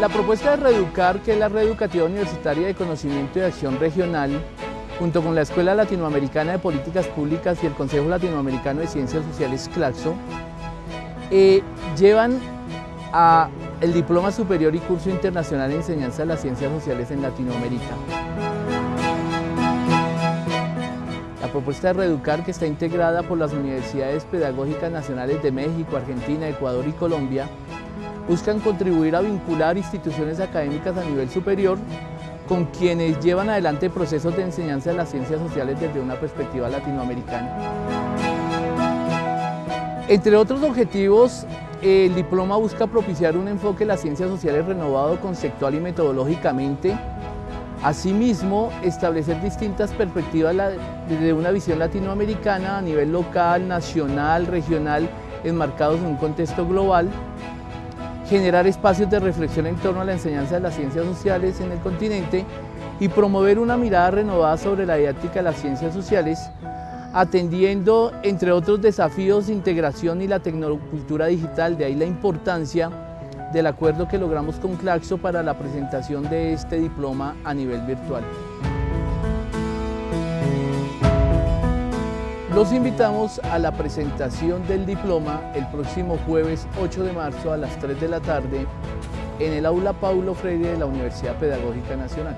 La propuesta de Reeducar, que es la Red Educativa Universitaria de Conocimiento y Acción Regional, junto con la Escuela Latinoamericana de Políticas Públicas y el Consejo Latinoamericano de Ciencias Sociales CLACSO, eh, llevan a el Diploma Superior y Curso Internacional de Enseñanza de las Ciencias Sociales en Latinoamérica. La propuesta de Reeducar, que está integrada por las Universidades Pedagógicas Nacionales de México, Argentina, Ecuador y Colombia, buscan contribuir a vincular instituciones académicas a nivel superior con quienes llevan adelante procesos de enseñanza de las ciencias sociales desde una perspectiva latinoamericana. Entre otros objetivos, el diploma busca propiciar un enfoque de las ciencias sociales renovado conceptual y metodológicamente. Asimismo, establecer distintas perspectivas desde una visión latinoamericana a nivel local, nacional, regional, enmarcados en un contexto global. Generar espacios de reflexión en torno a la enseñanza de las ciencias sociales en el continente y promover una mirada renovada sobre la didáctica de las ciencias sociales atendiendo, entre otros desafíos, integración y la tecnocultura digital, de ahí la importancia del acuerdo que logramos con Claxo para la presentación de este diploma a nivel virtual. Los invitamos a la presentación del diploma el próximo jueves 8 de marzo a las 3 de la tarde en el aula Paulo Freire de la Universidad Pedagógica Nacional.